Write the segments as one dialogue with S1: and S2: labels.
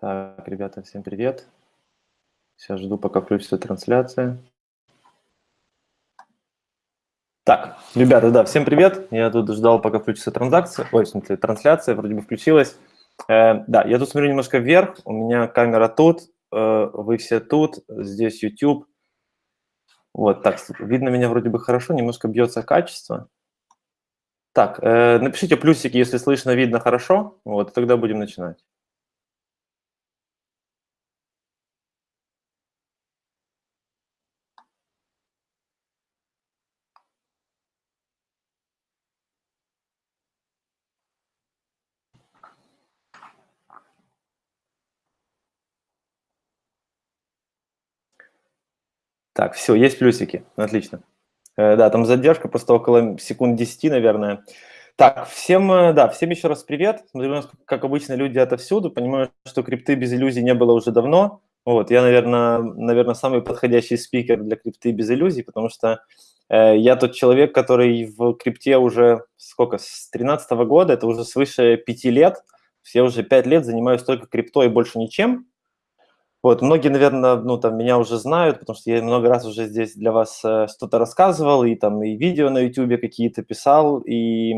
S1: Так, ребята, всем привет. Сейчас жду, пока включится трансляция. Так, ребята, да, всем привет. Я тут ждал, пока включится транзакция. Ой, в трансляция вроде бы включилась. Э, да, я тут смотрю немножко вверх. У меня камера тут, э, вы все тут, здесь YouTube. Вот, так, видно меня вроде бы хорошо, немножко бьется качество. Так, э, напишите плюсики, если слышно, видно хорошо. Вот, тогда будем начинать. Так, все, есть плюсики, отлично. Э, да, там задержка просто около секунд 10, наверное. Так, всем, э, да, всем еще раз привет. Смотрю, у нас, как обычно, люди отовсюду. Понимаю, что крипты без иллюзий не было уже давно. Вот, я, наверное, наверное, самый подходящий спикер для крипты без иллюзий, потому что э, я тот человек, который в крипте уже, сколько, с 2013 года, это уже свыше пяти лет. Я уже пять лет занимаюсь только криптой и больше ничем. Вот, многие, наверное, ну, там, меня уже знают, потому что я много раз уже здесь для вас э, что-то рассказывал, и там и видео на YouTube какие-то писал, и,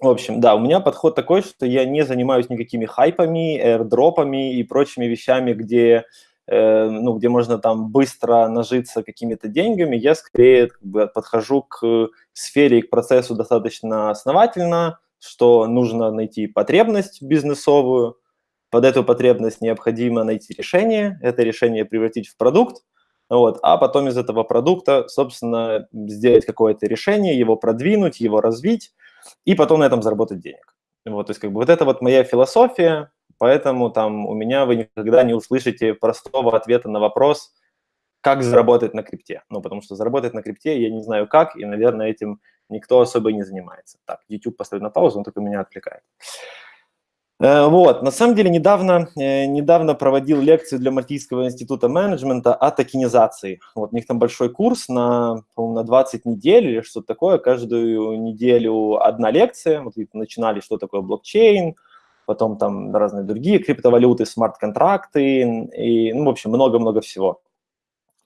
S1: в общем, да, у меня подход такой, что я не занимаюсь никакими хайпами, airdropами и прочими вещами, где, э, ну, где можно там быстро нажиться какими-то деньгами, я скорее как бы, подхожу к сфере и к процессу достаточно основательно, что нужно найти потребность бизнесовую, под эту потребность необходимо найти решение, это решение превратить в продукт, вот, а потом из этого продукта, собственно, сделать какое-то решение, его продвинуть, его развить, и потом на этом заработать денег. Вот, то есть как бы вот это вот моя философия, поэтому там у меня вы никогда не услышите простого ответа на вопрос, как заработать на крипте. Ну, потому что заработать на крипте я не знаю как, и, наверное, этим никто особо не занимается. Так, YouTube поставить на паузу, он только меня отвлекает. Э, вот, на самом деле недавно, э, недавно проводил лекцию для Мальтийского института менеджмента о токенизации. Вот у них там большой курс на, на 20 недель или что-то такое. Каждую неделю одна лекция. Вот начинали, что такое блокчейн, потом там разные другие криптовалюты, смарт-контракты и, ну, в общем, много-много всего.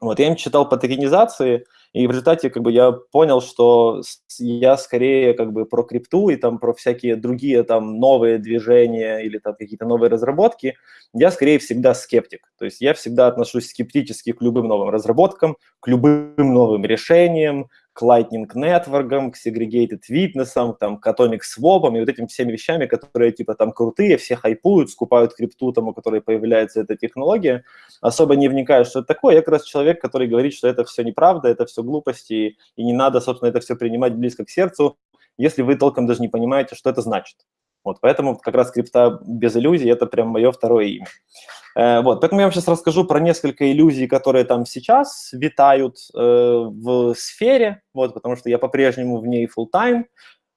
S1: Вот, я им читал по токенизации, и в результате как бы я понял, что я скорее как бы про крипту и там про всякие другие там новые движения или там какие-то новые разработки, я скорее всегда скептик. То есть я всегда отношусь скептически к любым новым разработкам, к любым новым решениям, к Lightning Network, к Segregated Witness, там, к Atomic Swap и вот этим всеми вещами, которые типа там крутые, все хайпуют, скупают крипту, там, у которой появляется эта технология, особо не вникая, что это такое. Я как раз человек, который говорит, что это все неправда, это все глупости, и не надо, собственно, это все принимать близко к сердцу, если вы толком даже не понимаете, что это значит. Вот, поэтому как раз крипта без иллюзий – это прям мое второе имя. Э, вот, поэтому я вам сейчас расскажу про несколько иллюзий, которые там сейчас витают э, в сфере, вот, потому что я по-прежнему в ней full time,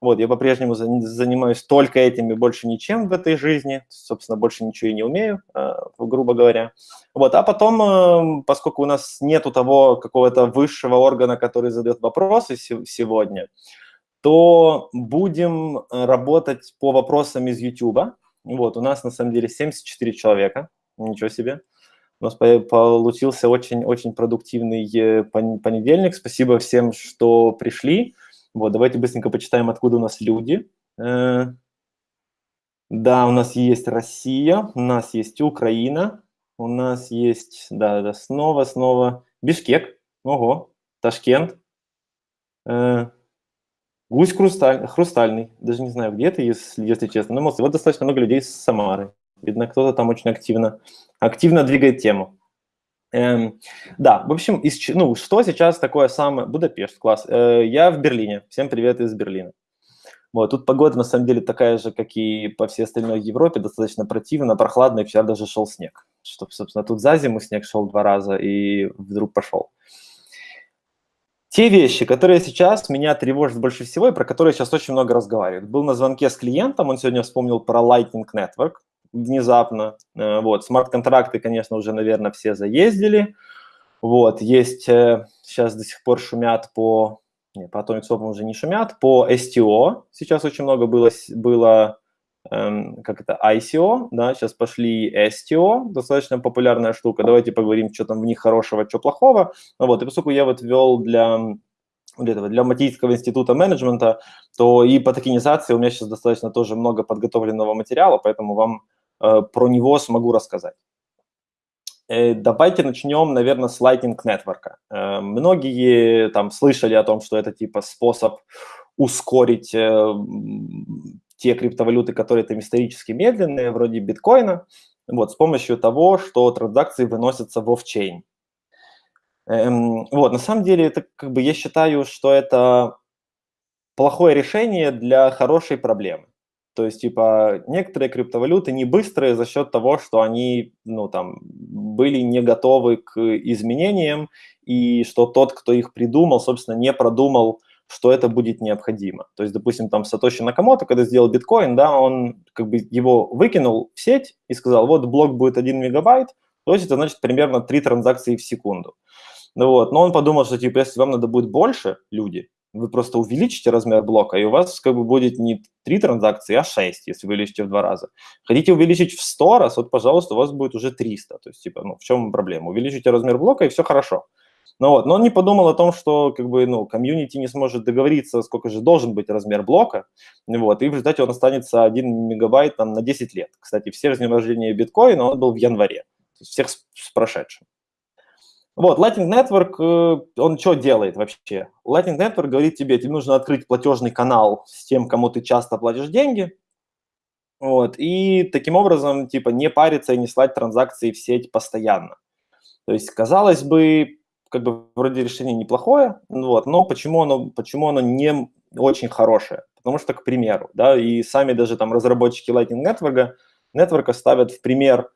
S1: вот, я по-прежнему занимаюсь только этим и больше ничем в этой жизни, собственно, больше ничего и не умею, э, грубо говоря. Вот, а потом, э, поскольку у нас нету того какого-то высшего органа, который задает вопросы сегодня, то будем э, работать по вопросам из YouTube. Вот, у нас на самом деле 74 человека, ничего себе. У нас получился очень-очень продуктивный э, понедельник. Спасибо всем, что пришли. Вот, давайте быстренько почитаем, откуда у нас люди. Э, да, у нас есть Россия, у нас есть Украина, у нас есть, да, да, снова, снова Бишкек, ого, Ташкент, Гусь хрусталь, хрустальный, даже не знаю, где это, если, если честно. Но вот достаточно много людей с Самары. Видно, кто-то там очень активно, активно двигает тему. Эм, да, в общем, из, ну, что сейчас такое самое... Будапешт, класс. Э, я в Берлине. Всем привет из Берлина. Вот, тут погода на самом деле такая же, как и по всей остальной Европе, достаточно противно, прохладно, и вчера даже шел снег. Что, собственно, тут за зиму снег шел два раза, и вдруг пошел. Те вещи, которые сейчас меня тревожат больше всего и про которые сейчас очень много разговаривают. Был на звонке с клиентом, он сегодня вспомнил про Lightning Network внезапно. Э, вот, смарт-контракты, конечно, уже, наверное, все заездили. Вот, есть, э, сейчас до сих пор шумят по, не, по Atomic Swap уже не шумят, по STO сейчас очень много было, было как это, ICO, да, сейчас пошли STO, достаточно популярная штука. Давайте поговорим, что там в них хорошего, что плохого. Ну вот, и поскольку я вот вел для для этого, для Матийского института менеджмента, то и по токенизации у меня сейчас достаточно тоже много подготовленного материала, поэтому вам э, про него смогу рассказать. Э, давайте начнем, наверное, с Lightning Network. Э, многие там слышали о том, что это типа способ ускорить э, те криптовалюты, которые там исторически медленные, вроде биткоина, вот, с помощью того, что транзакции выносятся в офчейн. Эм, вот, на самом деле, это как бы я считаю, что это плохое решение для хорошей проблемы. То есть, типа, некоторые криптовалюты не быстрые за счет того, что они, ну, там, были не готовы к изменениям, и что тот, кто их придумал, собственно, не продумал, что это будет необходимо. То есть, допустим, там Сатоши Накамото, когда сделал биткоин, да, он как бы его выкинул в сеть и сказал, вот блок будет 1 мегабайт, то есть это значит примерно 3 транзакции в секунду. Ну вот, но он подумал, что типа, если вам надо будет больше, люди, вы просто увеличите размер блока, и у вас как бы будет не 3 транзакции, а 6, если вы увеличите в два раза. Хотите увеличить в 100 раз, вот, пожалуйста, у вас будет уже 300. То есть, типа, ну, в чем проблема? Увеличите размер блока, и все хорошо. Ну вот, но он не подумал о том, что как бы, ну, комьюнити не сможет договориться, сколько же должен быть размер блока, вот, и в результате он останется 1 мегабайт там, на 10 лет. Кстати, все днем рождения биткоина он был в январе, всех с, с прошедшим. Вот, Lightning Network, э, он что делает вообще? Lightning Network говорит тебе, тебе нужно открыть платежный канал с тем, кому ты часто платишь деньги, вот, и таким образом, типа, не париться и не слать транзакции в сеть постоянно. То есть, казалось бы, как бы вроде решение неплохое, вот, но почему оно, почему оно не очень хорошее? Потому что, к примеру, да, и сами даже там разработчики Lightning Network, Network ставят в пример,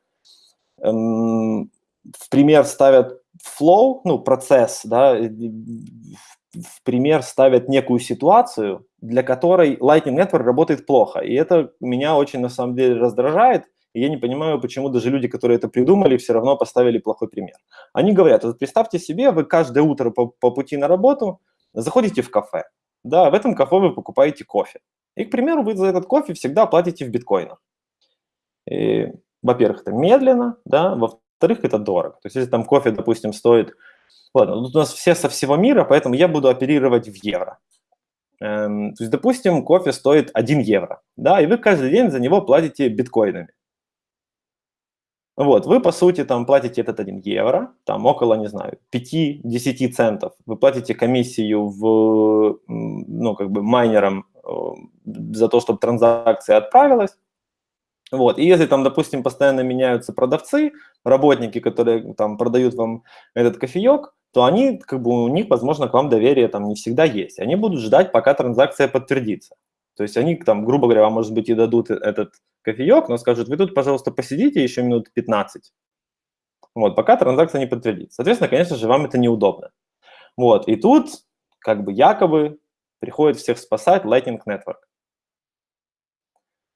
S1: эм, в пример ставят flow, ну, процесс, да, в пример ставят некую ситуацию, для которой Lightning Network работает плохо. И это меня очень, на самом деле, раздражает, и я не понимаю, почему даже люди, которые это придумали, все равно поставили плохой пример. Они говорят, вот представьте себе, вы каждое утро по, по пути на работу заходите в кафе. Да, в этом кафе вы покупаете кофе. И, к примеру, вы за этот кофе всегда платите в биткоинах. Во-первых, это медленно, да, во во-вторых, это дорого. То есть если там кофе, допустим, стоит... Ладно, тут у нас все со всего мира, поэтому я буду оперировать в евро. Эм, то есть, допустим, кофе стоит 1 евро, да, и вы каждый день за него платите биткоинами. Вот, вы, по сути, там платите этот 1 евро, там около, не знаю, 5-10 центов. Вы платите комиссию в, ну, как бы майнерам э, за то, чтобы транзакция отправилась. Вот. И если там, допустим, постоянно меняются продавцы, работники, которые там продают вам этот кофеек, то они, как бы у них, возможно, к вам доверие там не всегда есть. Они будут ждать, пока транзакция подтвердится. То есть они там, грубо говоря, вам, может быть, и дадут этот кофеек, но скажут, вы тут, пожалуйста, посидите еще минут 15, вот, пока транзакция не подтвердится. Соответственно, конечно же, вам это неудобно. Вот, и тут, как бы якобы, приходит всех спасать Lightning Network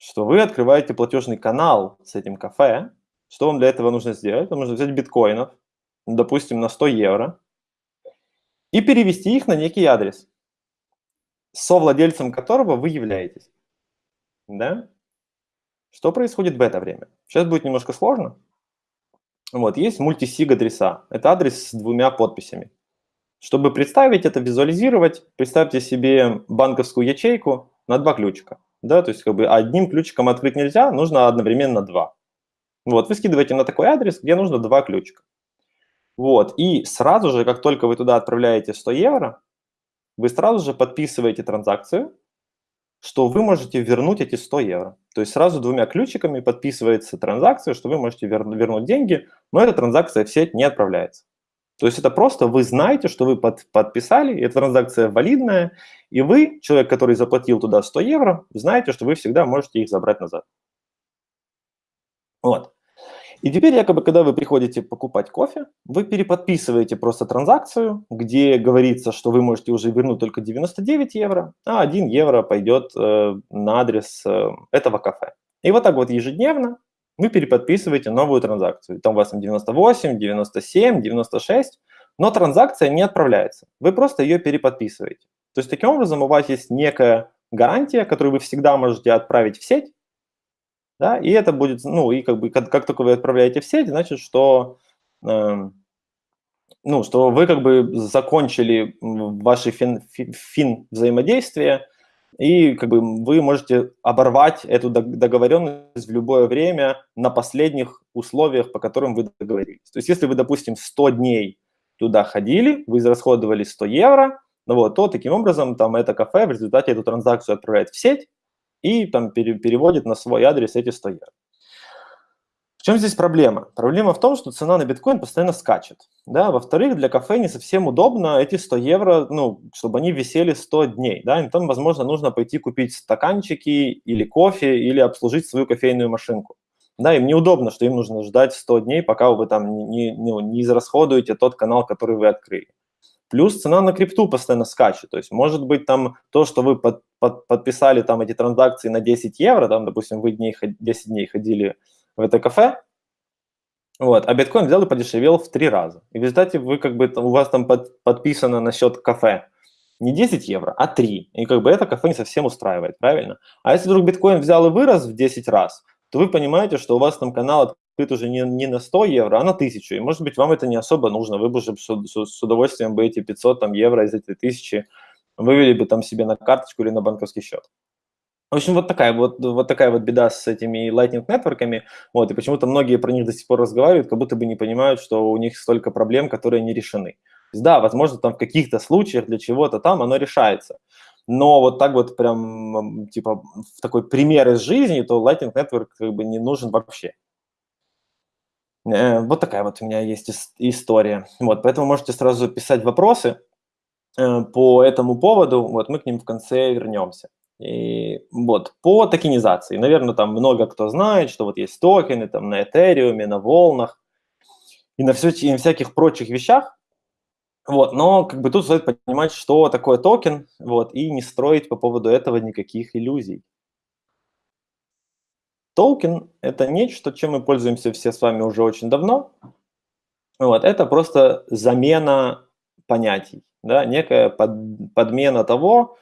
S1: что вы открываете платежный канал с этим кафе. Что вам для этого нужно сделать? Вам нужно взять биткоинов, допустим, на 100 евро, и перевести их на некий адрес, совладельцем которого вы являетесь. Да? Что происходит в это время? Сейчас будет немножко сложно. Вот, есть мультисиг адреса. Это адрес с двумя подписями. Чтобы представить это, визуализировать, представьте себе банковскую ячейку на два ключика да, то есть как бы одним ключиком открыть нельзя, нужно одновременно два. Вот, вы скидываете на такой адрес, где нужно два ключика. Вот, и сразу же, как только вы туда отправляете 100 евро, вы сразу же подписываете транзакцию, что вы можете вернуть эти 100 евро. То есть сразу двумя ключиками подписывается транзакция, что вы можете вернуть деньги, но эта транзакция в сеть не отправляется. То есть это просто вы знаете, что вы под, подписали, эта транзакция валидная, и вы, человек, который заплатил туда 100 евро, знаете, что вы всегда можете их забрать назад. Вот. И теперь, якобы, когда вы приходите покупать кофе, вы переподписываете просто транзакцию, где говорится, что вы можете уже вернуть только 99 евро, а 1 евро пойдет э, на адрес э, этого кафе. И вот так вот ежедневно вы переподписываете новую транзакцию. Там у вас там 98, 97, 96, но транзакция не отправляется. Вы просто ее переподписываете. То есть таким образом у вас есть некая гарантия, которую вы всегда можете отправить в сеть, да, и это будет, ну, и как бы, как, как только вы отправляете в сеть, значит, что, э, ну, что вы как бы закончили ваши фин, фин взаимодействия, и как бы вы можете оборвать эту договоренность в любое время на последних условиях, по которым вы договорились. То есть если вы, допустим, 100 дней туда ходили, вы израсходовали 100 евро, ну вот, то таким образом там это кафе в результате эту транзакцию отправляет в сеть и там пере, переводит на свой адрес эти 100 евро. В чем здесь проблема? Проблема в том, что цена на биткоин постоянно скачет. Да? Во-вторых, для кафе не совсем удобно эти 100 евро, ну, чтобы они висели 100 дней. Да? И там, возможно, нужно пойти купить стаканчики или кофе, или обслужить свою кофейную машинку. Да, им неудобно, что им нужно ждать 100 дней, пока вы там не, не, не израсходуете тот канал, который вы открыли. Плюс цена на крипту постоянно скачет. То есть, может быть, там то, что вы под, под, подписали там эти транзакции на 10 евро, там, допустим, вы дней, 10 дней ходили в это кафе, вот, а биткоин взял и подешевел в три раза. И в результате вы как бы, у вас там под, подписано на счет кафе не 10 евро, а 3. И как бы это кафе не совсем устраивает, правильно? А если вдруг биткоин взял и вырос в 10 раз, то вы понимаете, что у вас там канал открыт уже не, не на 100 евро, а на 1000. И может быть вам это не особо нужно. Вы бы уже с, с, с удовольствием бы эти 500 там, евро из этой 1000 вывели бы там себе на карточку или на банковский счет. В общем, вот такая вот, вот такая вот беда с этими Lightning нетворками. Вот, и почему-то многие про них до сих пор разговаривают, как будто бы не понимают, что у них столько проблем, которые не решены. Да, возможно, там в каких-то случаях для чего-то там оно решается. Но вот так вот прям, типа, в такой пример из жизни, то Lightning Network как бы не нужен вообще. Э, вот такая вот у меня есть история. Вот, поэтому можете сразу писать вопросы э, по этому поводу. Вот мы к ним в конце вернемся. И вот, по токенизации, наверное, там много кто знает, что вот есть токены там на Этериуме, на волнах и на, все, и на всяких прочих вещах. Вот, но как бы тут стоит понимать, что такое токен, вот, и не строить по поводу этого никаких иллюзий. Токен – это нечто, чем мы пользуемся все с вами уже очень давно. Вот, это просто замена понятий, да, некая под, подмена того,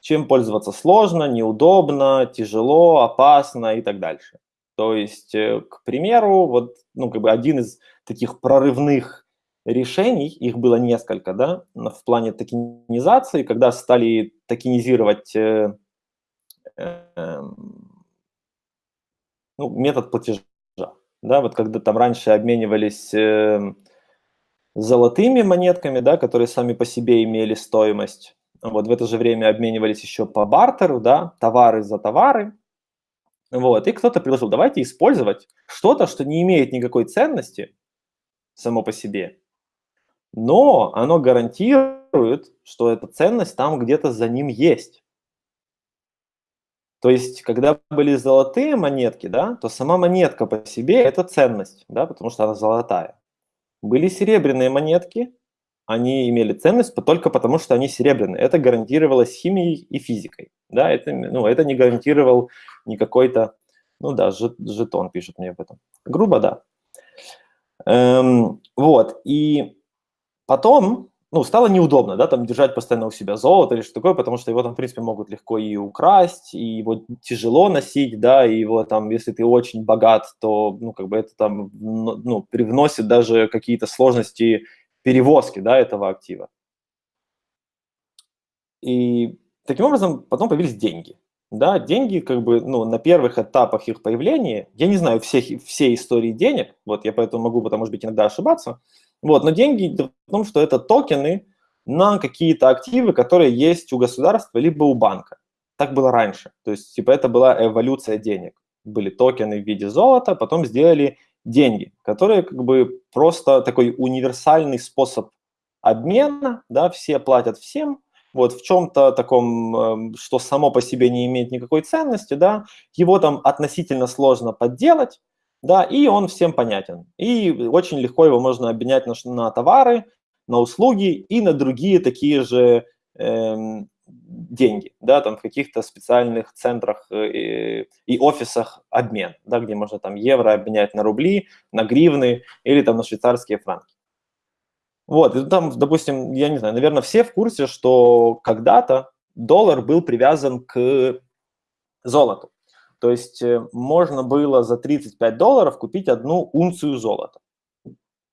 S1: чем пользоваться сложно, неудобно, тяжело, опасно и так дальше. То есть, э, к примеру, вот, ну, как бы один из таких прорывных решений, их было несколько, да, в плане токенизации, когда стали токенизировать э, э, ну, метод платежа, да, вот когда там раньше обменивались э, золотыми монетками, да, которые сами по себе имели стоимость, вот в это же время обменивались еще по бартеру, да, товары за товары. Вот, и кто-то предложил, давайте использовать что-то, что не имеет никакой ценности само по себе, но оно гарантирует, что эта ценность там где-то за ним есть. То есть, когда были золотые монетки, да, то сама монетка по себе – это ценность, да, потому что она золотая. Были серебряные монетки, они имели ценность только потому, что они серебряные. Это гарантировалось химией и физикой. Да, это, ну, это не гарантировал ни какой-то, ну да, жетон пишет мне об этом. Грубо, да. Эм, вот, и потом, ну, стало неудобно, да, там держать постоянно у себя золото или что такое, потому что его там, в принципе, могут легко и украсть, и его тяжело носить, да, и его там, если ты очень богат, то, ну, как бы это там, ну, привносит даже какие-то сложности перевозки да, этого актива. И таким образом потом появились деньги. Да, деньги как бы ну, на первых этапах их появления, я не знаю всех, все истории денег, вот я поэтому могу, потому может быть, иногда ошибаться, вот, но деньги в том, что это токены на какие-то активы, которые есть у государства либо у банка. Так было раньше. То есть, типа, это была эволюция денег. Были токены в виде золота, потом сделали деньги, которые как бы просто такой универсальный способ обмена, да, все платят всем, вот в чем-то таком, эм, что само по себе не имеет никакой ценности, да, его там относительно сложно подделать, да, и он всем понятен. И очень легко его можно обменять на, на товары, на услуги и на другие такие же эм, деньги, да, там в каких-то специальных центрах э, и, и офисах обмен, да, где можно там евро обменять на рубли, на гривны или там на швейцарские франки. Вот, и там, допустим, я не знаю, наверное, все в курсе, что когда-то доллар был привязан к золоту. То есть э, можно было за 35 долларов купить одну унцию золота.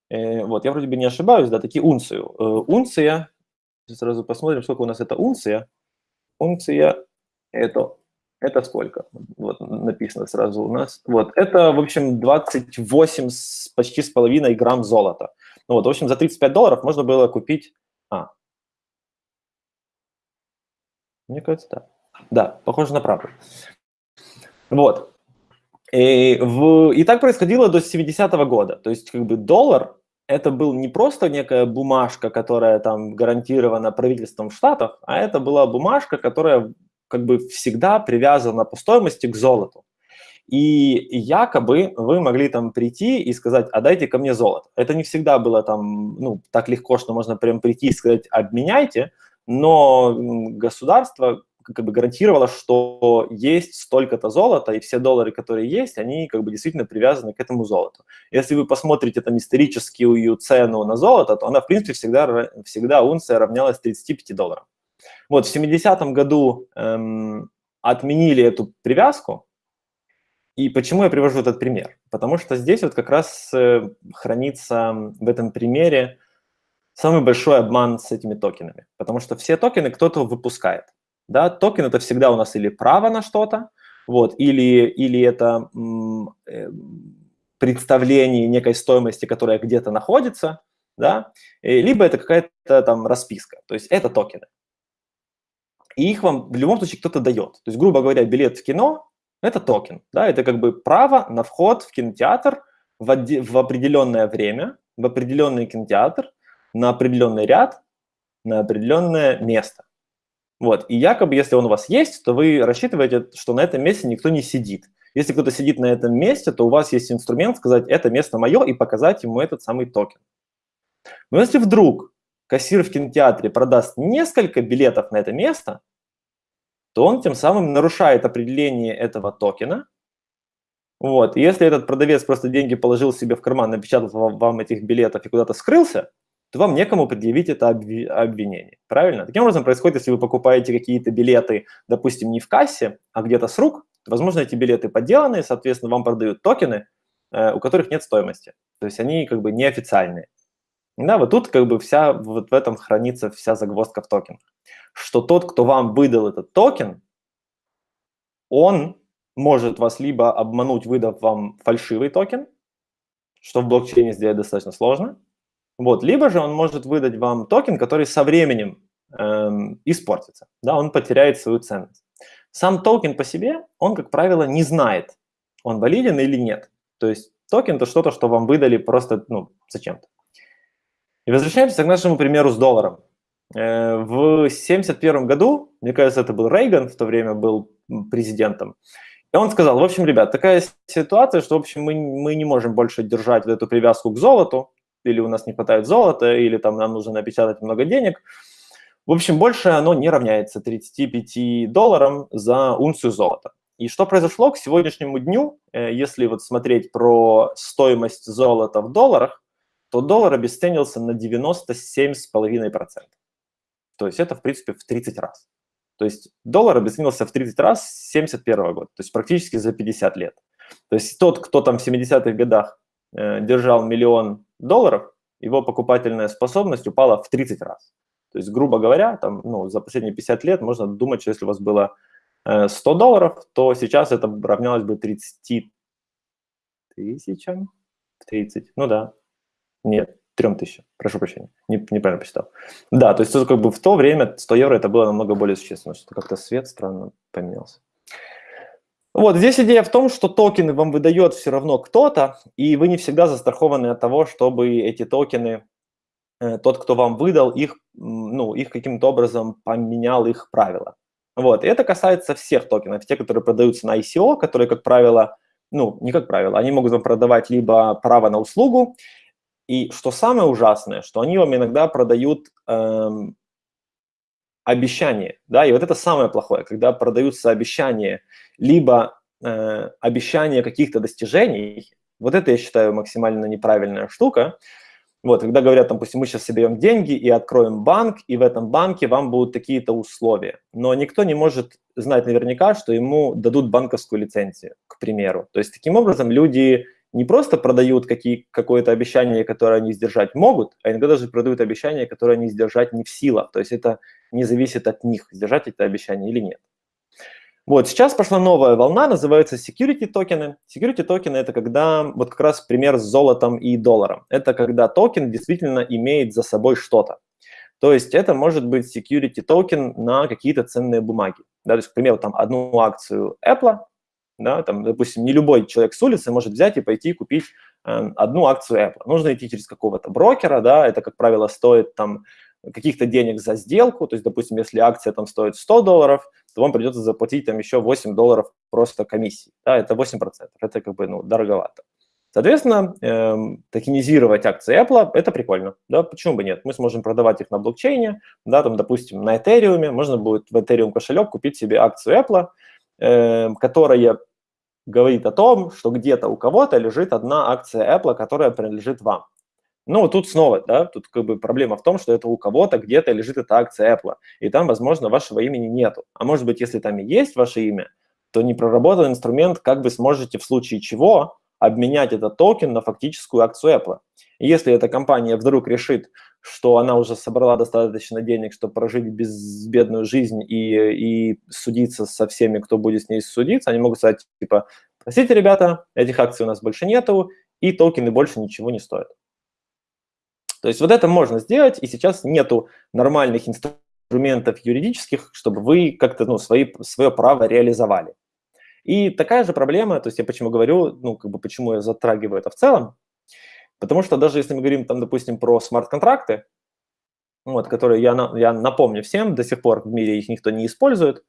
S1: Э, вот, я вроде бы не ошибаюсь, да, такие унцию. Э, унция, сразу посмотрим, сколько у нас это унция. Унция это, это сколько? Вот написано сразу у нас. Вот, это, в общем, 28 с, почти с половиной грамм золота. Ну вот, в общем, за 35 долларов можно было купить... А, мне кажется, да. Да, похоже на правду. Вот. И, в, и так происходило до 70-го года. То есть как бы доллар это был не просто некая бумажка, которая там гарантирована правительством штатов, а это была бумажка, которая как бы всегда привязана по стоимости к золоту. И якобы вы могли там прийти и сказать, а дайте ко мне золото. Это не всегда было там, ну, так легко, что можно прям прийти и сказать, обменяйте, но государство как бы гарантировало, что есть столько-то золота, и все доллары, которые есть, они как бы действительно привязаны к этому золоту. Если вы посмотрите там историческую цену на золото, то она, в принципе, всегда, всегда унция равнялась 35 долларам. Вот в 70-м году эм, отменили эту привязку, и почему я привожу этот пример? Потому что здесь вот как раз э, хранится в этом примере самый большой обман с этими токенами. Потому что все токены кто-то выпускает. Да? Токен – это всегда у нас или право на что-то, вот, или, или это э, представление некой стоимости, которая где-то находится, да? либо это какая-то там расписка. То есть это токены. И их вам в любом случае кто-то дает. То есть, грубо говоря, билет в кино – это токен. Да? Это как бы право на вход в кинотеатр в, в определенное время, в определенный кинотеатр, на определенный ряд, на определенное место. Вот. И якобы, если он у вас есть, то вы рассчитываете, что на этом месте никто не сидит. Если кто-то сидит на этом месте, то у вас есть инструмент сказать, это место мое, и показать ему этот самый токен. Но если вдруг кассир в кинотеатре продаст несколько билетов на это место, то он тем самым нарушает определение этого токена. Вот. И если этот продавец просто деньги положил себе в карман, напечатал вам этих билетов и куда-то скрылся, то вам некому предъявить это обвинение. Правильно? Таким образом происходит, если вы покупаете какие-то билеты, допустим, не в кассе, а где-то с рук, то, возможно, эти билеты подделаны, соответственно, вам продают токены, э, у которых нет стоимости. То есть они как бы неофициальные. Да, вот тут как бы вся, вот в этом хранится вся загвоздка в токенах. Что тот, кто вам выдал этот токен, он может вас либо обмануть, выдав вам фальшивый токен, что в блокчейне сделать достаточно сложно, вот. Либо же он может выдать вам токен, который со временем эм, испортится, да, он потеряет свою ценность. Сам токен по себе, он, как правило, не знает, он валиден или нет. То есть токен – это что-то, что вам выдали просто ну, зачем-то. И возвращаемся к нашему примеру с долларом. Э, в 1971 году, мне кажется, это был Рейган, в то время был президентом, и он сказал, в общем, ребят, такая ситуация, что, в общем, мы, мы не можем больше держать вот эту привязку к золоту, или у нас не хватает золота, или там нам нужно напечатать много денег. В общем, больше оно не равняется 35 долларам за унцию золота. И что произошло к сегодняшнему дню, э, если вот смотреть про стоимость золота в долларах, то доллар обесценился на 97,5%. То есть это, в принципе, в 30 раз. То есть доллар обесценился в 30 раз с 71 года, то есть практически за 50 лет. То есть тот, кто там в 70-х годах э, держал миллион долларов, его покупательная способность упала в 30 раз. То есть, грубо говоря, там, ну, за последние 50 лет можно думать, что если у вас было 100 э, долларов, то сейчас это равнялось бы 30 тысячам. 30, ну да. Нет, 3 тысячам, прошу прощения, не, неправильно посчитал. Да, то есть как бы в то время 100 евро это было намного более существенно, что как-то свет странно поменялся. Вот, здесь идея в том, что токены вам выдает все равно кто-то, и вы не всегда застрахованы от того, чтобы эти токены, э, тот, кто вам выдал, их, ну, их каким-то образом поменял их правила. Вот, и это касается всех токенов, те, которые продаются на ICO, которые, как правило, ну, не как правило, они могут вам продавать либо право на услугу, и что самое ужасное, что они вам иногда продают эм, обещание, да, и вот это самое плохое, когда продаются обещания, либо э, обещания каких-то достижений, вот это я считаю максимально неправильная штука, Вот, когда говорят, допустим, мы сейчас соберем деньги и откроем банк, и в этом банке вам будут такие-то условия. Но никто не может знать наверняка, что ему дадут банковскую лицензию, к примеру. То есть таким образом люди не просто продают какое-то обещание, которое они сдержать могут, а иногда даже продают обещание, которое они сдержать не в силах. То есть это не зависит от них, сдержать это обещание или нет. Вот, сейчас пошла новая волна, называется security токены. Security токены – это когда, вот как раз пример с золотом и долларом. Это когда токен действительно имеет за собой что-то. То есть это может быть security токен на какие-то ценные бумаги. Да, то есть, к примеру, там одну акцию Apple, да, там, допустим, не любой человек с улицы может взять и пойти купить э, одну акцию Apple. Нужно идти через какого-то брокера, да, это, как правило, стоит там каких-то денег за сделку, то есть, допустим, если акция там стоит 100 долларов, то вам придется заплатить там еще 8 долларов просто комиссии, да, это 8%, это как бы, ну, дороговато. Соответственно, эм, токенизировать акции Apple – это прикольно, да, почему бы нет? Мы сможем продавать их на блокчейне, да, там, допустим, на Ethereum, можно будет в Ethereum кошелек купить себе акцию Apple, э, которая говорит о том, что где-то у кого-то лежит одна акция Apple, которая принадлежит вам. Ну, тут снова, да, тут как бы проблема в том, что это у кого-то где-то лежит эта акция Apple, и там, возможно, вашего имени нету. А может быть, если там и есть ваше имя, то не проработан инструмент, как вы сможете в случае чего обменять этот токен на фактическую акцию Apple. И если эта компания вдруг решит, что она уже собрала достаточно денег, чтобы прожить безбедную жизнь и, и судиться со всеми, кто будет с ней судиться, они могут сказать, типа, простите, ребята, этих акций у нас больше нету, и токены больше ничего не стоят. То есть вот это можно сделать, и сейчас нету нормальных инструментов юридических, чтобы вы как-то ну, свои, свое право реализовали. И такая же проблема, то есть я почему говорю, ну, как бы почему я затрагиваю это в целом, потому что даже если мы говорим, там, допустим, про смарт-контракты, вот, которые я, я напомню всем, до сих пор в мире их никто не использует,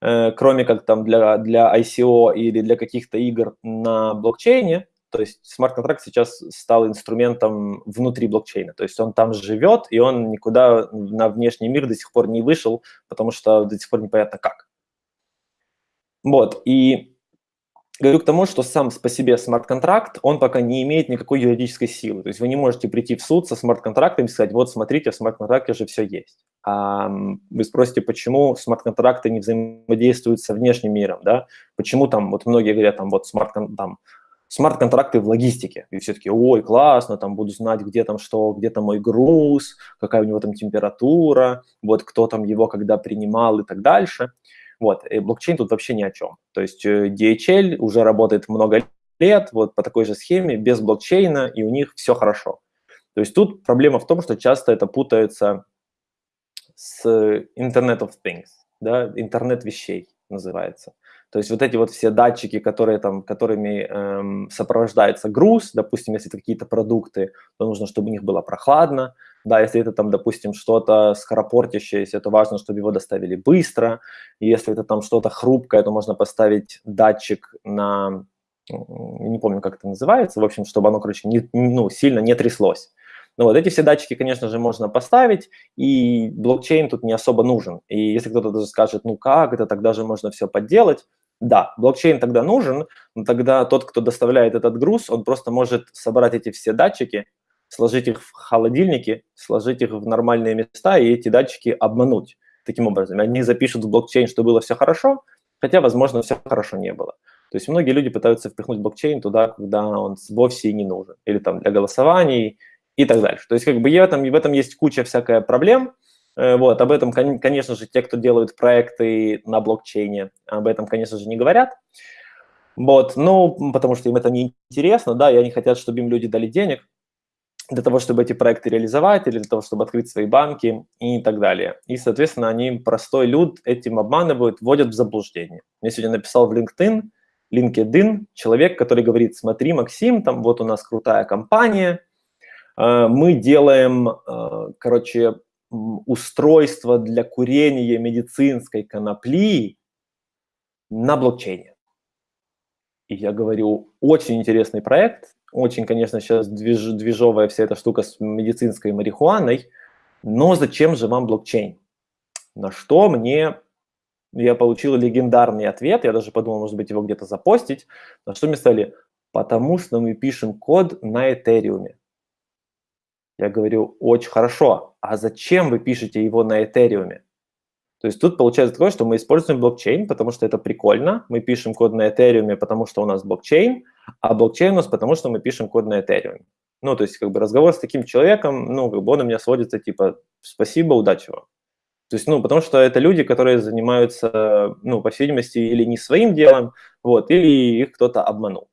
S1: э, кроме как там для, для ICO или для каких-то игр на блокчейне, то есть смарт-контракт сейчас стал инструментом внутри блокчейна. То есть он там живет, и он никуда на внешний мир до сих пор не вышел, потому что до сих пор непонятно как. Вот, и говорю к тому, что сам по себе смарт-контракт, он пока не имеет никакой юридической силы. То есть вы не можете прийти в суд со смарт-контрактом и сказать, вот смотрите, в смарт-контракте же все есть. А вы спросите, почему смарт-контракты не взаимодействуют со внешним миром, да? Почему там, вот многие говорят, там, вот смарт там смарт-контракты в логистике. И все таки ой, классно, там буду знать, где там что, где там мой груз, какая у него там температура, вот кто там его когда принимал и так дальше. Вот, и блокчейн тут вообще ни о чем. То есть э, DHL уже работает много лет, вот по такой же схеме, без блокчейна, и у них все хорошо. То есть тут проблема в том, что часто это путается с Internet of Things, да, интернет вещей называется. То есть вот эти вот все датчики, которые там, которыми эм, сопровождается груз, допустим, если это какие-то продукты, то нужно, чтобы у них было прохладно. Да, если это там, допустим, что-то скоропортящееся, то важно, чтобы его доставили быстро. Если это там что-то хрупкое, то можно поставить датчик на, не помню, как это называется, в общем, чтобы оно, короче, не, ну, сильно не тряслось. Ну вот эти все датчики, конечно же, можно поставить, и блокчейн тут не особо нужен. И если кто-то даже скажет, ну как, это тогда же можно все подделать, да, блокчейн тогда нужен, но тогда тот, кто доставляет этот груз, он просто может собрать эти все датчики, сложить их в холодильнике, сложить их в нормальные места и эти датчики обмануть таким образом. Они запишут в блокчейн, что было все хорошо, хотя, возможно, все хорошо не было. То есть многие люди пытаются впихнуть блокчейн туда, когда он вовсе и не нужен, или там для голосований и так дальше. То есть как бы в этом, в этом есть куча всякая проблем, Э, вот, об этом, конечно же, те, кто делают проекты на блокчейне, об этом, конечно же, не говорят. Вот, ну, потому что им это не интересно, да, и они хотят, чтобы им люди дали денег для того, чтобы эти проекты реализовать, или для того, чтобы открыть свои банки и так далее. И, соответственно, они, простой люд, этим обманывают, вводят в заблуждение. Мне сегодня написал в LinkedIn, LinkedIn человек, который говорит, смотри, Максим, там вот у нас крутая компания, мы делаем, э, короче, устройство для курения медицинской конопли на блокчейне. И я говорю, очень интересный проект, очень, конечно, сейчас движ, движовая вся эта штука с медицинской марихуаной, но зачем же вам блокчейн? На что мне, я получил легендарный ответ, я даже подумал, может быть, его где-то запостить, на что мне сказали, потому что мы пишем код на Этериуме. Я говорю, очень хорошо, а зачем вы пишете его на Этериуме? То есть тут получается такое, что мы используем блокчейн, потому что это прикольно. Мы пишем код на Этериуме, потому что у нас блокчейн, а блокчейн у нас потому, что мы пишем код на Этериуме. Ну, то есть как бы разговор с таким человеком, ну, как бы он у меня сводится типа «спасибо, удачи вам». То есть, ну, потому что это люди, которые занимаются, ну, по всей видимости, или не своим делом, вот, или их кто-то обманул.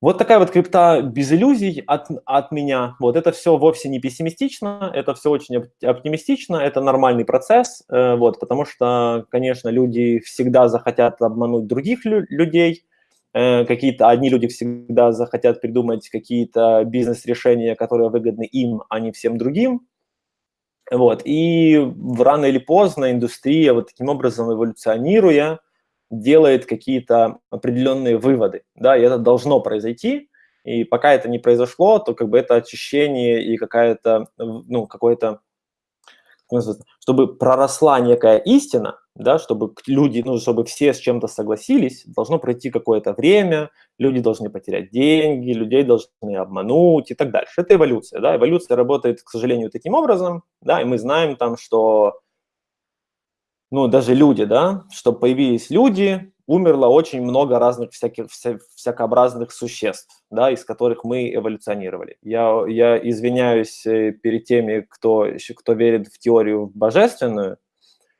S1: Вот такая вот крипта без иллюзий от, от меня. Вот это все вовсе не пессимистично, это все очень оптимистично, это нормальный процесс, э, вот, потому что, конечно, люди всегда захотят обмануть других лю людей, э, какие-то одни люди всегда захотят придумать какие-то бизнес-решения, которые выгодны им, а не всем другим. Вот, и рано или поздно индустрия вот таким образом эволюционируя, делает какие-то определенные выводы, да, и это должно произойти, и пока это не произошло, то как бы это очищение и какая-то, ну, какое-то, чтобы проросла некая истина, да, чтобы люди, ну, чтобы все с чем-то согласились, должно пройти какое-то время, люди должны потерять деньги, людей должны обмануть и так дальше. Это эволюция, да, эволюция работает, к сожалению, таким образом, да, и мы знаем там, что ну, даже люди, да, чтобы появились люди, умерло очень много разных всяких, вся, всякообразных существ, да, из которых мы эволюционировали. Я, я извиняюсь э, перед теми, кто, кто верит в теорию божественную,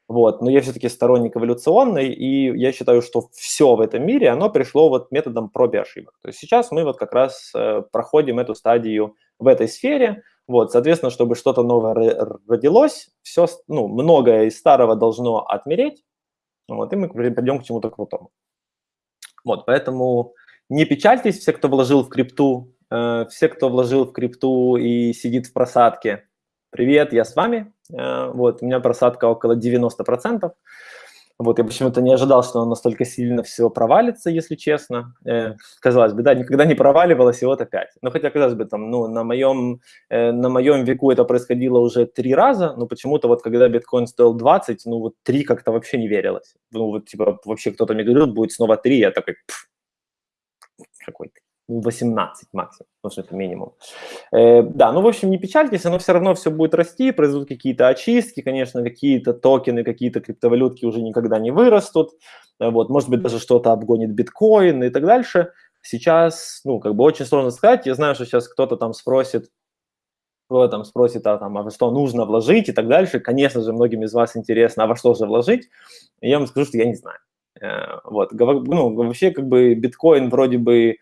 S1: вот, но я все-таки сторонник эволюционной, и я считаю, что все в этом мире, оно пришло вот методом проб и ошибок. То есть сейчас мы вот как раз э, проходим эту стадию в этой сфере, вот, соответственно, чтобы что-то новое родилось, все, ну, многое из старого должно отмереть, вот, и мы придем к чему-то крутому. Вот, поэтому не печальтесь, все, кто вложил в крипту, э, все, кто вложил в крипту и сидит в просадке, привет, я с вами. Э, вот, у меня просадка около 90%. Вот, я почему-то не ожидал, что он настолько сильно все провалится, если честно. Э, казалось бы, да, никогда не проваливалось, и вот опять. Ну, хотя, казалось бы, там, ну, на моем, э, на моем веку это происходило уже три раза, но почему-то вот когда биткоин стоил 20, ну, вот три как-то вообще не верилось. Ну, вот, типа, вообще кто-то мне говорил, будет снова три, я такой, какой-то. 18 максимум, потому что это минимум. Э, да, ну, в общем, не печальтесь, оно все равно все будет расти, произойдут какие-то очистки, конечно, какие-то токены, какие-то криптовалютки уже никогда не вырастут, вот, может быть, даже что-то обгонит биткоин и так дальше. Сейчас, ну, как бы очень сложно сказать, я знаю, что сейчас кто-то там спросит, кто там спросит, а, там, а во что нужно вложить и так дальше. Конечно же, многим из вас интересно, а во что же вложить? Я вам скажу, что я не знаю. Э, вот, ну, вообще, как бы, биткоин вроде бы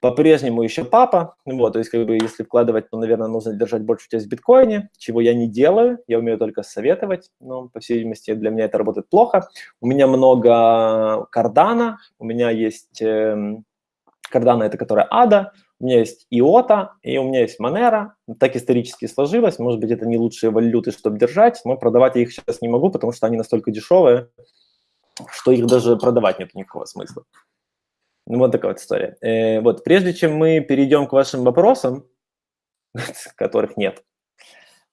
S1: по-прежнему еще папа, вот, то есть, как бы, если вкладывать, то, наверное, нужно держать большую часть в биткоине, чего я не делаю, я умею только советовать, но, по всей видимости, для меня это работает плохо. У меня много кардана, у меня есть э, кардана, это которая ада, у меня есть иота, и у меня есть манера, так исторически сложилось, может быть, это не лучшие валюты, чтобы держать, но продавать я их сейчас не могу, потому что они настолько дешевые, что их даже продавать нет никакого смысла. Ну, вот такая вот история. Э, вот, прежде чем мы перейдем к вашим вопросам, которых нет,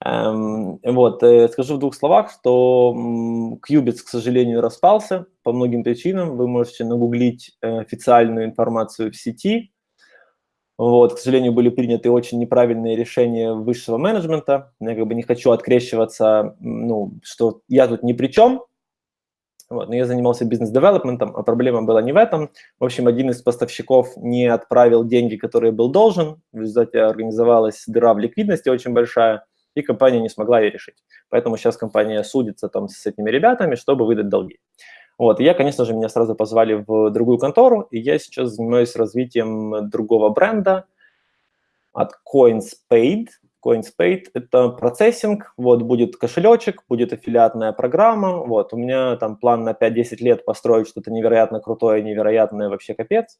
S1: эм, вот, э, скажу в двух словах, что Qubits, к сожалению, распался по многим причинам. Вы можете нагуглить э, официальную информацию в сети. Вот, к сожалению, были приняты очень неправильные решения высшего менеджмента. Я как бы не хочу открещиваться, ну, что я тут ни при чем, вот, но я занимался бизнес-девелопментом, а проблема была не в этом. В общем, один из поставщиков не отправил деньги, которые был должен. В результате организовалась дыра в ликвидности очень большая, и компания не смогла ее решить. Поэтому сейчас компания судится там с этими ребятами, чтобы выдать долги. Вот, и я, конечно же, меня сразу позвали в другую контору, и я сейчас занимаюсь развитием другого бренда от CoinsPaid, CoinsPaid – это процессинг, вот будет кошелечек, будет аффилиатная программа, вот у меня там план на 5-10 лет построить что-то невероятно крутое, невероятное, вообще капец.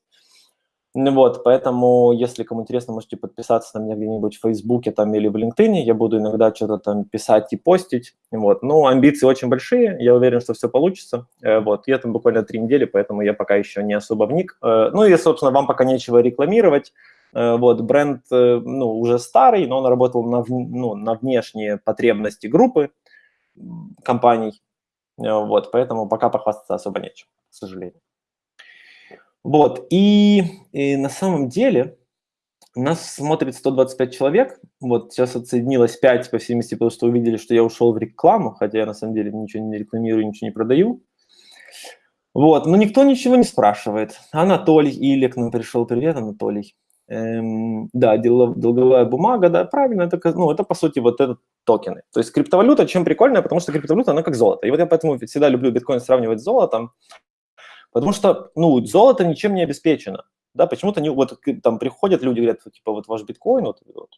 S1: Ну вот, поэтому, если кому интересно, можете подписаться на меня где-нибудь в Фейсбуке там или в LinkedIn, я буду иногда что-то там писать и постить, вот. Ну, амбиции очень большие, я уверен, что все получится, э, вот. Я там буквально три недели, поэтому я пока еще не особо вник. Э, ну и, собственно, вам пока нечего рекламировать, вот, бренд э, ну, уже старый, но он работал на, ну, на внешние потребности группы компаний. Э, вот, поэтому пока похвастаться особо нечем, к сожалению. Вот, и, и на самом деле, Нас смотрит 125 человек. Вот сейчас отсоединилось 5, по всей видимости, потому что увидели, что я ушел в рекламу, хотя я на самом деле ничего не рекламирую, ничего не продаю. Вот, но никто ничего не спрашивает. Анатолий Илик нам пришел. Привет, Анатолий. Эм, да, долговая бумага, да, правильно, это, ну, это по сути вот этот токены. То есть криптовалюта чем прикольная, потому что криптовалюта, она как золото. И вот я поэтому всегда люблю биткоин сравнивать с золотом, потому что, ну, золото ничем не обеспечено. Да, почему-то не, вот там приходят люди, говорят, типа, вот ваш биткоин, вот, вот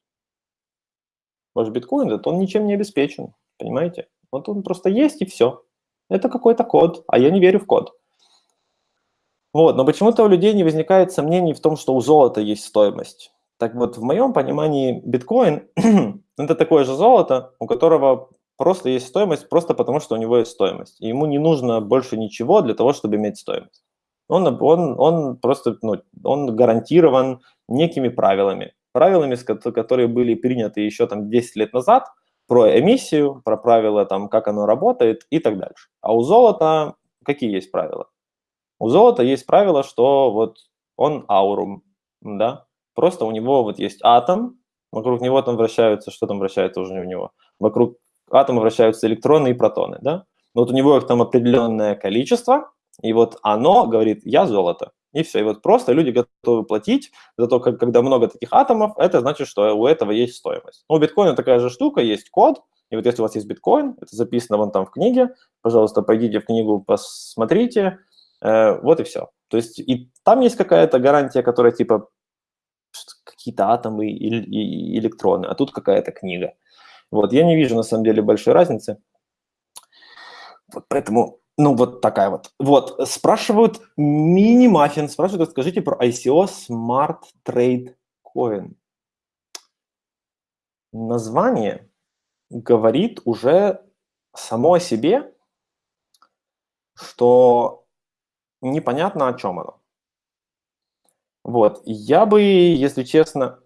S1: ваш биткоин, вот, он ничем не обеспечен, понимаете? Вот он просто есть и все. Это какой-то код, а я не верю в код. Вот, но почему-то у людей не возникает сомнений в том, что у золота есть стоимость. Так вот, в моем понимании биткоин – это такое же золото, у которого просто есть стоимость, просто потому что у него есть стоимость. И ему не нужно больше ничего для того, чтобы иметь стоимость. Он, он, он просто ну, он гарантирован некими правилами. Правилами, которые были приняты еще там 10 лет назад, про эмиссию, про правила, там, как оно работает и так дальше. А у золота какие есть правила? У золота есть правило, что вот он аурум, да, просто у него вот есть атом, вокруг него там вращаются, что там вращается уже у него? Вокруг атома вращаются электроны и протоны, да? Вот у него их там определенное количество, и вот оно говорит, я золото. И все. И вот просто люди готовы платить за то, как, когда много таких атомов, это значит, что у этого есть стоимость. Ну, у биткоина такая же штука, есть код, и вот если у вас есть биткоин, это записано вон там в книге, пожалуйста, пойдите в книгу, посмотрите, вот и все. То есть и там есть какая-то гарантия, которая типа какие-то атомы и, электроны, а тут какая-то книга. Вот, я не вижу на самом деле большой разницы. Вот поэтому ну, вот такая вот. Вот, спрашивают, мини-маффин спрашивают, скажите про ICO Smart Trade Coin. Название говорит уже само о себе, что непонятно, о чем оно. Вот, я бы, если честно,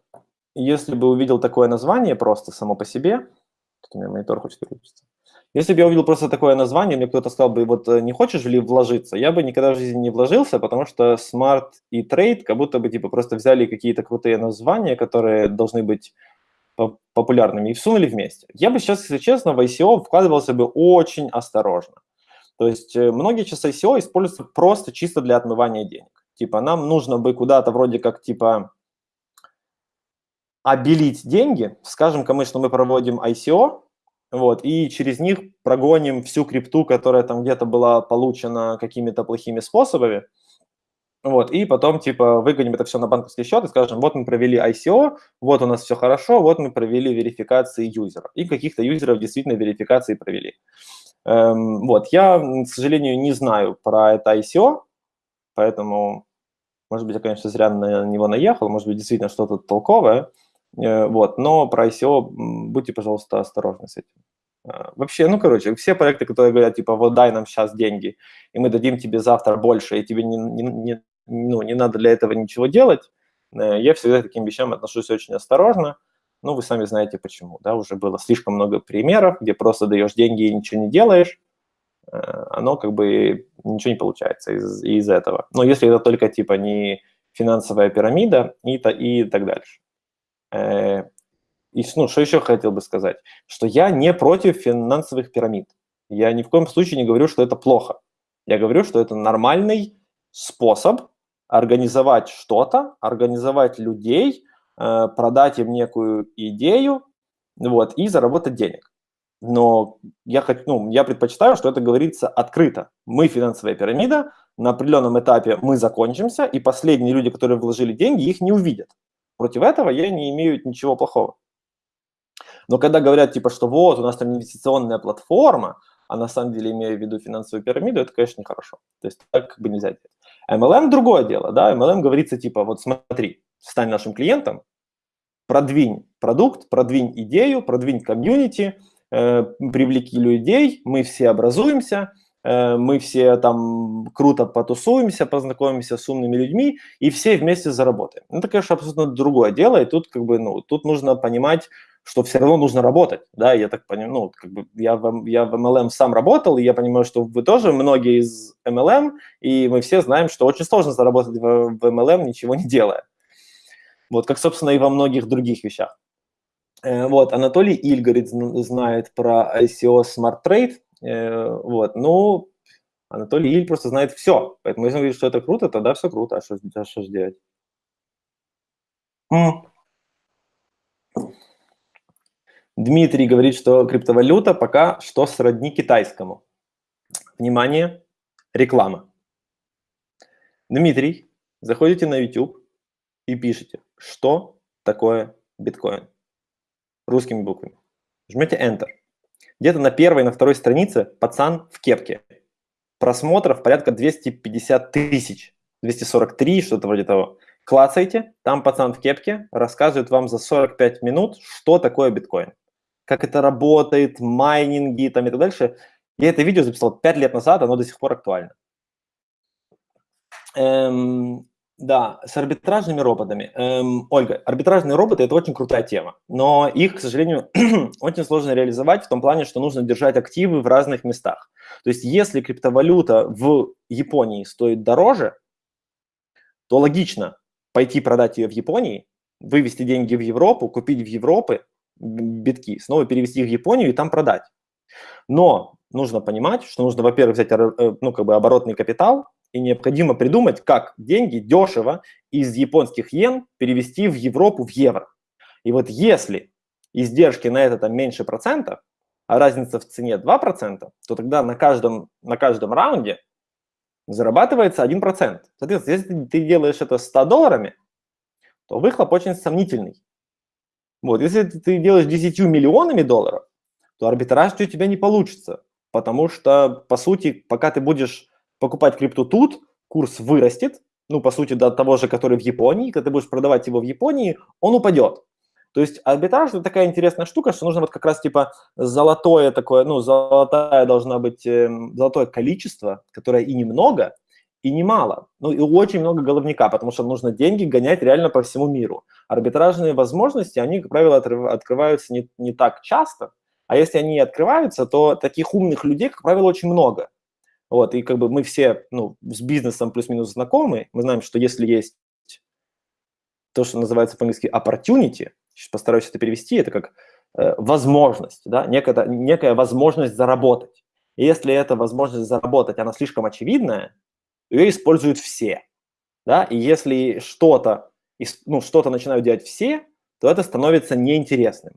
S1: если бы увидел такое название просто само по себе, тут у меня монитор хочет выключиться, если бы я увидел просто такое название, мне кто-то сказал бы, вот э, не хочешь ли вложиться, я бы никогда в жизни не вложился, потому что Smart и Trade как будто бы типа просто взяли какие-то крутые названия, которые должны быть популярными, и всунули вместе. Я бы сейчас, если честно, в ICO вкладывался бы очень осторожно. То есть э, многие сейчас ICO используются просто чисто для отмывания денег. Типа нам нужно бы куда-то вроде как типа обелить деньги. Скажем-ка что мы проводим ICO, вот, и через них прогоним всю крипту, которая там где-то была получена какими-то плохими способами, вот, и потом, типа, выгоним это все на банковский счет и скажем, вот мы провели ICO, вот у нас все хорошо, вот мы провели верификации юзеров. И каких-то юзеров действительно верификации провели. Эм, вот, я, к сожалению, не знаю про это ICO, поэтому, может быть, я, конечно, зря на него наехал, может быть, действительно что-то толковое, Э, вот, но про ICO будьте, пожалуйста, осторожны с этим. А, вообще, ну, короче, все проекты, которые говорят, типа, вот дай нам сейчас деньги, и мы дадим тебе завтра больше, и тебе не, не, не, ну, не надо для этого ничего делать, э, я всегда к таким вещам отношусь очень осторожно. Ну, вы сами знаете почему, да, уже было слишком много примеров, где просто даешь деньги и ничего не делаешь, э, оно как бы ничего не получается из, из этого. Но если это только типа не финансовая пирамида и, то, и так дальше. Э, и ну, что еще хотел бы сказать? Что я не против финансовых пирамид. Я ни в коем случае не говорю, что это плохо. Я говорю, что это нормальный способ организовать что-то, организовать людей, продать им некую идею вот, и заработать денег. Но я, хочу, ну, я предпочитаю, что это говорится открыто. Мы финансовая пирамида, на определенном этапе мы закончимся, и последние люди, которые вложили деньги, их не увидят. Против этого я не имею ничего плохого. Но когда говорят, типа, что вот, у нас там инвестиционная платформа, а на самом деле имея в виду финансовую пирамиду, это, конечно, нехорошо. То есть так как бы нельзя делать. MLM – другое дело, да, MLM говорится, типа, вот смотри, стань нашим клиентом, продвинь продукт, продвинь идею, продвинь комьюнити, э, привлеки людей, мы все образуемся, Э, мы все там круто потусуемся, познакомимся с умными людьми и все вместе заработаем. Ну, это, конечно, абсолютно другое дело, и тут как бы, ну, тут нужно понимать, что все равно нужно работать, да, я так понимаю, ну, как бы я в, я в MLM сам работал, и я понимаю, что вы тоже многие из MLM, и мы все знаем, что очень сложно заработать в, в MLM, ничего не делая. Вот, как, собственно, и во многих других вещах. Э, вот, Анатолий Иль, знает про ICO Smart Trade. Э, вот, ну, Анатолий Иль просто знает все. Поэтому если он говорит, что это круто, тогда все круто. А что, а что делать? Дмитрий говорит, что криптовалюта пока что сродни китайскому. Внимание, реклама. Дмитрий, заходите на YouTube и пишите, что такое биткоин. Русскими буквами. Жмете Enter. Где-то на первой, на второй странице пацан в кепке. Просмотров порядка 250 тысяч. 243, что-то вроде того. Клацайте, там пацан в кепке рассказывает вам за 45 минут, что такое биткоин. Как это работает, майнинги там и так дальше. Я это видео записал 5 лет назад, оно до сих пор актуально. Эм, да, с арбитражными роботами. Эм, Ольга, арбитражные роботы – это очень крутая тема, но их, к сожалению, очень сложно реализовать в том плане, что нужно держать активы в разных местах. То есть если криптовалюта в Японии стоит дороже, то логично пойти продать ее в Японии, вывести деньги в Европу, купить в Европе битки, снова перевести их в Японию и там продать. Но нужно понимать, что нужно, во-первых, взять э, ну, как бы оборотный капитал, и необходимо придумать, как деньги дешево из японских йен перевести в Европу в евро. И вот если издержки на это там меньше процента, а разница в цене 2%, то тогда на каждом, на каждом раунде зарабатывается 1%. Соответственно, если ты делаешь это 100 долларами, то выхлоп очень сомнительный. Вот, если ты делаешь 10 миллионами долларов, то арбитраж у тебя не получится, потому что, по сути, пока ты будешь покупать крипту тут, курс вырастет, ну, по сути, до того же, который в Японии. Когда ты будешь продавать его в Японии, он упадет. То есть арбитраж – это такая интересная штука, что нужно вот как раз типа золотое такое, ну, золотая должна быть, э, золотое количество, которое и немного, и немало. Ну, и очень много головника, потому что нужно деньги гонять реально по всему миру. Арбитражные возможности, они, как правило, открываются не, не так часто, а если они открываются, то таких умных людей, как правило, очень много. Вот, и как бы мы все ну, с бизнесом плюс-минус знакомы, мы знаем, что если есть то, что называется по-английски opportunity, сейчас постараюсь это перевести, это как э, возможность, да, некая, некая возможность заработать. И если эта возможность заработать, она слишком очевидная, ее используют все, да, и если что-то, ну, что-то начинают делать все, то это становится неинтересным.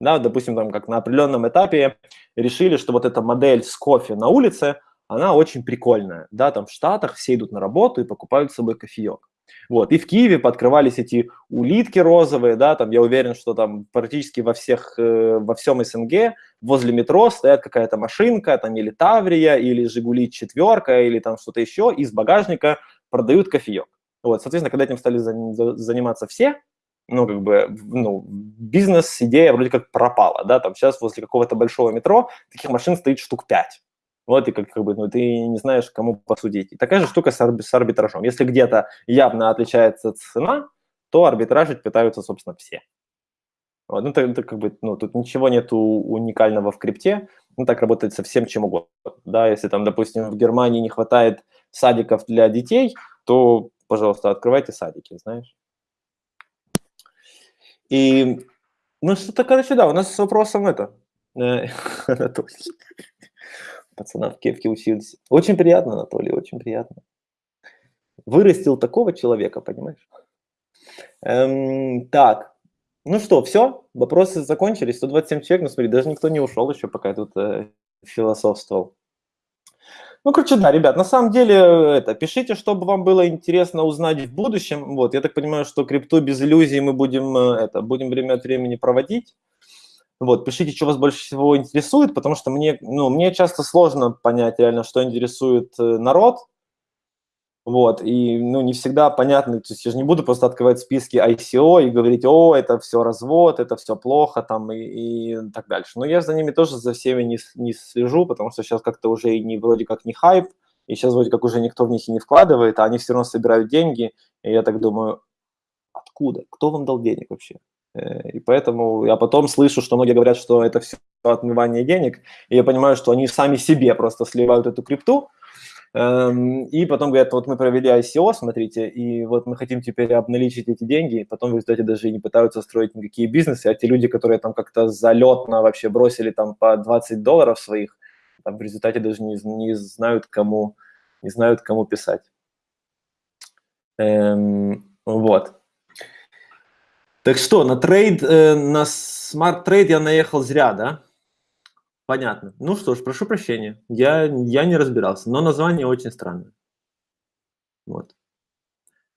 S1: Да, допустим, там, как на определенном этапе решили, что вот эта модель с кофе на улице – она очень прикольная. Да, там в Штатах все идут на работу и покупают с собой кофеек. Вот, и в Киеве подкрывались эти улитки розовые, да, там я уверен, что там практически во всех, э, во всем СНГ возле метро стоят какая-то машинка, там или Таврия, или Жигули четверка, или там что-то еще, из багажника продают кофеек. Вот, соответственно, когда этим стали заниматься все, ну, как бы, ну, бизнес-идея вроде как пропала, да, там сейчас возле какого-то большого метро таких машин стоит штук пять. Вот и как, как бы, ну, ты не знаешь, кому посудить. И такая же штука с, арб, с арбитражом. Если где-то явно отличается цена, то арбитражить пытаются, собственно, все. Вот, ну, это, это как бы, ну, тут ничего нету уникального в крипте, ну, так работает со всем чем угодно. Да, если там, допустим, в Германии не хватает садиков для детей, то, пожалуйста, открывайте садики, знаешь. И, ну, что-то, короче, да, у нас с вопросом это, э, пацана в кепке учился. Очень приятно, Анатолий, очень приятно. Вырастил такого человека, понимаешь? Эм, так, ну что, все, вопросы закончились. 127 человек, ну смотри, даже никто не ушел еще, пока я тут э, философствовал. Ну, короче, да, ребят, на самом деле, это, пишите, чтобы вам было интересно узнать в будущем. Вот, я так понимаю, что крипту без иллюзий мы будем, э, это, будем время от времени проводить. Вот, пишите, что вас больше всего интересует, потому что мне, ну, мне часто сложно понять реально, что интересует э, народ. Вот, и, ну, не всегда понятно, то есть я же не буду просто открывать списки ICO и говорить, о, это все развод, это все плохо, там, и, и так дальше. Но я за ними тоже за всеми не, не слежу, потому что сейчас как-то уже и не, вроде как не хайп, и сейчас вроде как уже никто в них и не вкладывает, а они все равно собирают деньги, и я так думаю, откуда? Кто вам дал денег вообще? Э, и поэтому я потом слышу, что многие говорят, что это все отмывание денег, и я понимаю, что они сами себе просто сливают эту крипту, Эм, и потом говорят, вот мы провели ICO, смотрите, и вот мы хотим теперь обналичить эти деньги, и потом в результате даже не пытаются строить никакие бизнесы, а те люди, которые там как-то залетно вообще бросили там по 20 долларов своих, там в результате даже не, не знают, кому, не знают, кому писать. Эм, вот. Так что, на trade, э, на smart trade я наехал зря, да? Понятно. Ну что ж, прошу прощения, я, я не разбирался, но название очень странное. Вот.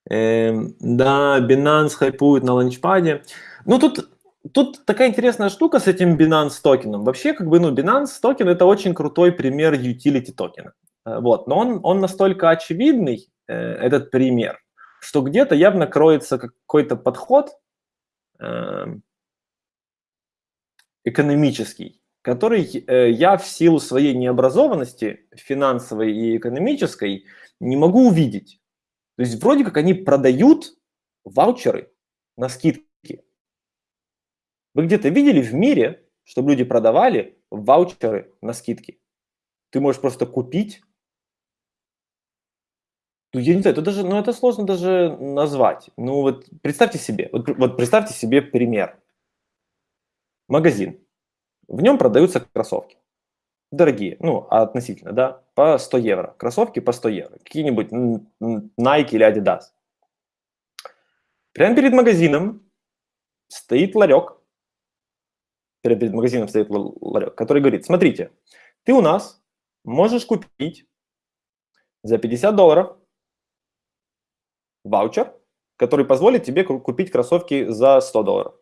S1: Эм, да, Binance хайпует на ланчпаде. Ну тут, тут такая интересная штука с этим Binance токеном. Вообще, как бы, ну, Binance токен это очень крутой пример utility токена. Э, вот, но он, он настолько очевидный, э, этот пример, что где-то явно кроется какой-то подход экономический, который э, я в силу своей необразованности финансовой и экономической не могу увидеть. То есть вроде как они продают ваучеры на скидки. Вы где-то видели в мире, чтобы люди продавали ваучеры на скидки? Ты можешь просто купить. Ну, я не знаю, это даже, ну, это сложно даже назвать. Ну, вот представьте себе, вот, вот представьте себе пример. Магазин в нем продаются кроссовки. Дорогие, ну, относительно, да, по 100 евро. Кроссовки по 100 евро. Какие-нибудь Nike или Adidas. Прямо перед магазином стоит ларек. Перед магазином стоит ларек, который говорит, смотрите, ты у нас можешь купить за 50 долларов ваучер, который позволит тебе купить кроссовки за 100 долларов.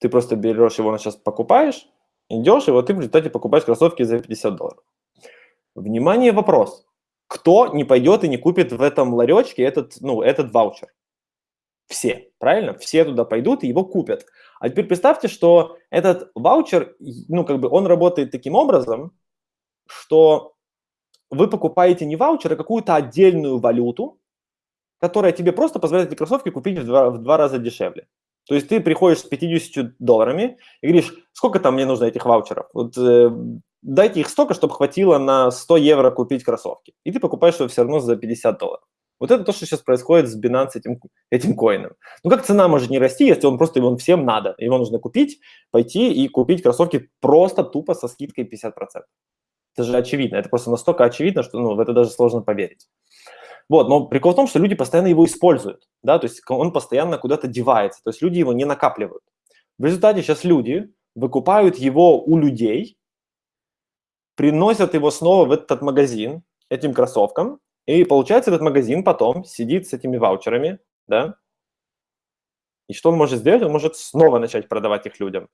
S1: Ты просто берешь его сейчас покупаешь, идешь, и вот ты в результате покупаешь кроссовки за 50 долларов. Внимание, вопрос. Кто не пойдет и не купит в этом ларечке этот, ну, этот ваучер? Все, правильно? Все туда пойдут и его купят. А теперь представьте, что этот ваучер, ну, как бы он работает таким образом, что вы покупаете не ваучер, а какую-то отдельную валюту, которая тебе просто позволяет эти кроссовки купить в два, в два раза дешевле. То есть ты приходишь с 50 долларами и говоришь, сколько там мне нужно этих ваучеров? Вот э, дайте их столько, чтобы хватило на 100 евро купить кроссовки. И ты покупаешь его все равно за 50 долларов. Вот это то, что сейчас происходит с Binance этим, этим коином. Ну как цена может не расти, если он просто его всем надо? Его нужно купить, пойти и купить кроссовки просто тупо со скидкой 50%. Это же очевидно, это просто настолько очевидно, что ну, в это даже сложно поверить. Вот, но прикол в том, что люди постоянно его используют, да, то есть он постоянно куда-то девается, то есть люди его не накапливают. В результате сейчас люди выкупают его у людей, приносят его снова в этот магазин, этим кроссовкам, и получается этот магазин потом сидит с этими ваучерами, да, и что он может сделать? Он может снова начать продавать их людям.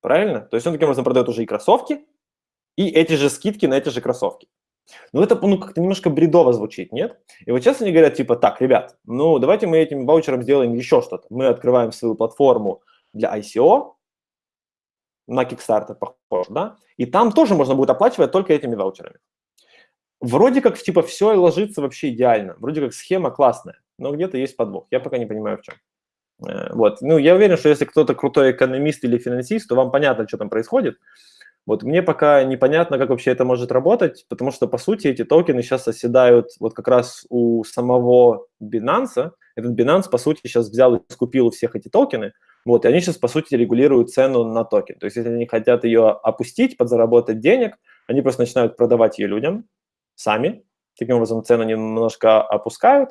S1: Правильно? То есть он таким образом продает уже и кроссовки, и эти же скидки на эти же кроссовки. Ну, это ну, как-то немножко бредово звучит, нет? И вот сейчас они говорят, типа, так, ребят, ну, давайте мы этим ваучером сделаем еще что-то. Мы открываем свою платформу для ICO, на Kickstarter похоже, да? И там тоже можно будет оплачивать только этими ваучерами. Вроде как, типа, все ложится вообще идеально. Вроде как схема классная, но где-то есть подвох. Я пока не понимаю, в чем. Э, вот. Ну, я уверен, что если кто-то крутой экономист или финансист, то вам понятно, что там происходит. Вот мне пока непонятно, как вообще это может работать, потому что, по сути, эти токены сейчас оседают вот как раз у самого Binance. Этот Binance, по сути, сейчас взял и скупил всех эти токены, вот, и они сейчас, по сути, регулируют цену на токен. То есть, если они хотят ее опустить, подзаработать денег, они просто начинают продавать ее людям сами. Таким образом, цену немножко опускают.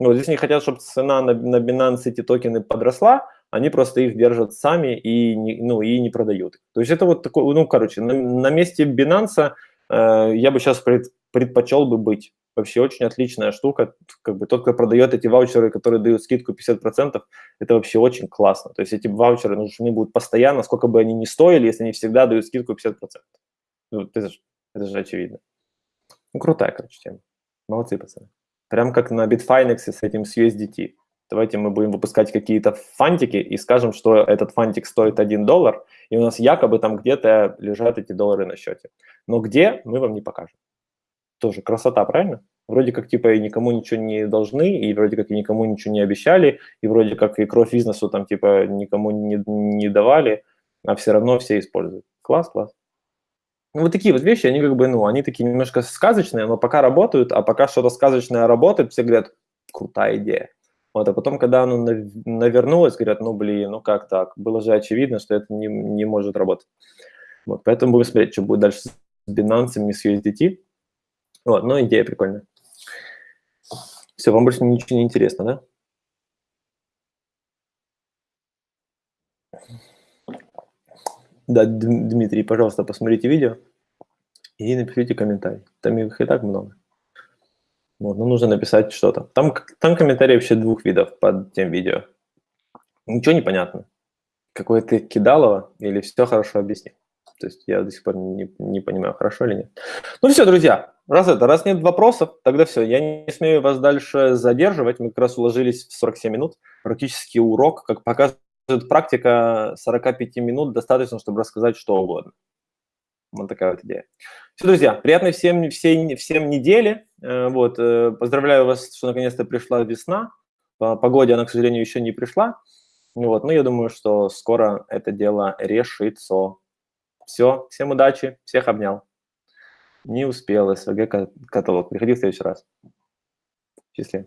S1: Вот, если они хотят, чтобы цена на, на Binance эти токены подросла, они просто их держат сами и не, ну, и не продают. То есть это вот такой, ну, короче, на, на месте Binance э, я бы сейчас пред, предпочел бы быть. Вообще очень отличная штука. Как бы тот, кто продает эти ваучеры, которые дают скидку 50%, это вообще очень классно. То есть эти ваучеры нужны будут постоянно, сколько бы они ни стоили, если они всегда дают скидку 50%. Ну, это, же, это же очевидно. Ну, крутая, короче, тема. Молодцы, пацаны. Прям как на Bitfinex с этим, с USDT давайте мы будем выпускать какие-то фантики и скажем, что этот фантик стоит 1 доллар, и у нас якобы там где-то лежат эти доллары на счете. Но где, мы вам не покажем. Тоже красота, правильно? Вроде как типа и никому ничего не должны, и вроде как и никому ничего не обещали, и вроде как и кровь бизнесу там типа никому не, не давали, а все равно все используют. Класс, класс. Ну, вот такие вот вещи, они как бы, ну, они такие немножко сказочные, но пока работают, а пока что-то сказочное работает, все говорят, крутая идея. Вот, а потом, когда оно навернулось, говорят, ну, блин, ну как так? Было же очевидно, что это не, не может работать. Вот, поэтому будем смотреть, что будет дальше с Binance с USDT. Вот, но идея прикольная. Все, вам больше ничего не интересно, да? Да, Дмитрий, пожалуйста, посмотрите видео и напишите комментарий. Там их и так много. Вот, ну, нужно написать что-то. Там, там комментарии вообще двух видов под тем видео. Ничего не понятно. Какое ты кидалово или все хорошо объясни. То есть я до сих пор не, не понимаю, хорошо или нет. Ну все, друзья, раз это, раз нет вопросов, тогда все. Я не смею вас дальше задерживать. Мы как раз уложились в 47 минут. Практически урок, как показывает практика, 45 минут достаточно, чтобы рассказать что угодно. Вот такая вот идея. Все, друзья, приятной всем, всем, всем недели. Э, вот, э, поздравляю вас, что наконец-то пришла весна. По погоде она, к сожалению, еще не пришла. Вот, но я думаю, что скоро это дело решится. Все, всем удачи, всех обнял. Не успел, СВГ каталог. Приходи в следующий раз. Счастливо.